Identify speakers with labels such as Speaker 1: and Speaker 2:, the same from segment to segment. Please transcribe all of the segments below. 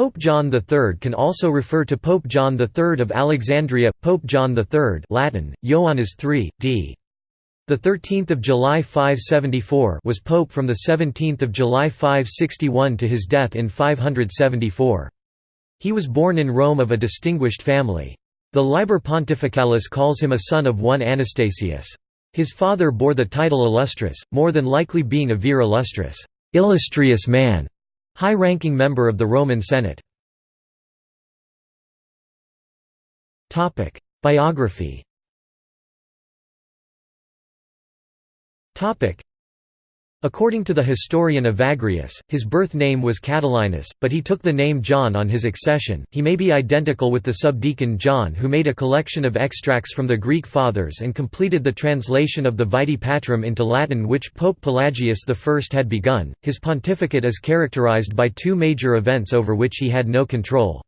Speaker 1: Pope John III can also refer to Pope John III of Alexandria, Pope John III Latin, Ioannes III, d. The 13th of July 574 was pope from the 17th of July 561 to his death in 574. He was born in Rome of a distinguished family. The Liber Pontificalis calls him a son of one Anastasius. His father bore the title illustris, more than likely being a vir illustris, illustrious man, High-ranking member of the Roman Senate. Biography According to the historian Evagrius, his birth name was Catilinus, but he took the name John on his accession. He may be identical with the subdeacon John who made a collection of extracts from the Greek Fathers and completed the translation of the Vitae Patrum into Latin which Pope Pelagius I had begun. His pontificate is characterized by two major events over which he had no control.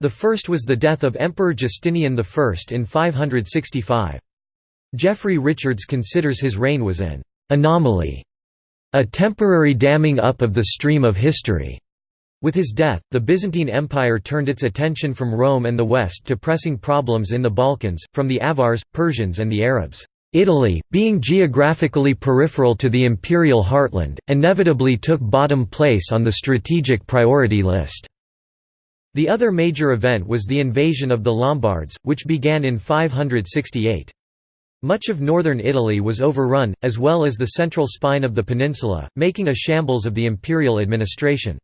Speaker 1: The first was the death of Emperor Justinian I in 565. Jeffrey Richards considers his reign was an anomaly a temporary damming up of the stream of history. With his death, the Byzantine Empire turned its attention from Rome and the West to pressing problems in the Balkans, from the Avars, Persians and the Arabs. Italy, being geographically peripheral to the imperial heartland, inevitably took bottom place on the strategic priority list. The other major event was the invasion of the Lombards, which began in 568. Much of northern Italy was overrun, as well as the central spine of the peninsula, making a shambles of the imperial administration.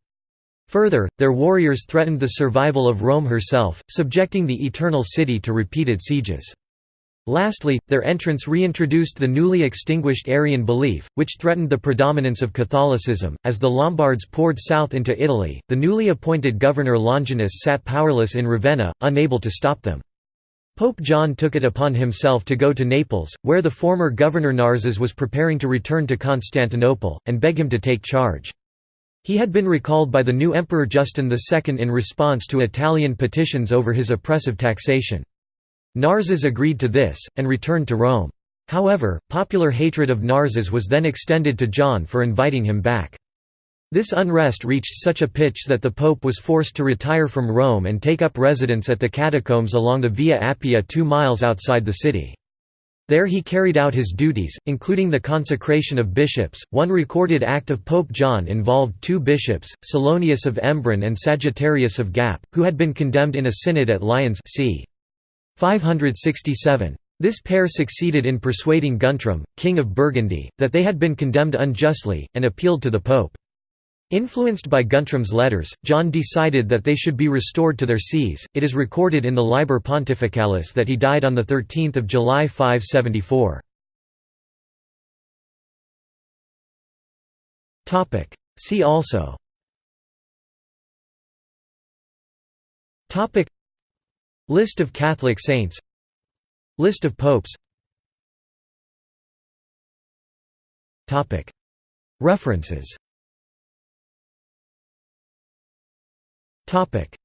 Speaker 1: Further, their warriors threatened the survival of Rome herself, subjecting the Eternal City to repeated sieges. Lastly, their entrance reintroduced the newly extinguished Arian belief, which threatened the predominance of Catholicism. As the Lombards poured south into Italy, the newly appointed governor Longinus sat powerless in Ravenna, unable to stop them. Pope John took it upon himself to go to Naples, where the former governor Narses was preparing to return to Constantinople, and beg him to take charge. He had been recalled by the new Emperor Justin II in response to Italian petitions over his oppressive taxation. Narses agreed to this, and returned to Rome. However, popular hatred of Narses was then extended to John for inviting him back. This unrest reached such a pitch that the pope was forced to retire from Rome and take up residence at the catacombs along the Via Appia two miles outside the city. There he carried out his duties, including the consecration of bishops. One recorded act of Pope John involved two bishops, Salonius of Embrun and Sagittarius of Gap, who had been condemned in a synod at Lyons c. 567. This pair succeeded in persuading Guntram, king of Burgundy, that they had been condemned unjustly, and appealed to the pope. Influenced by Guntram's letters, John decided that they should be restored to their sees. It is recorded in the Liber Pontificalis that he died on 13 July 574. See also. List of Catholic saints. List of popes. References Topic: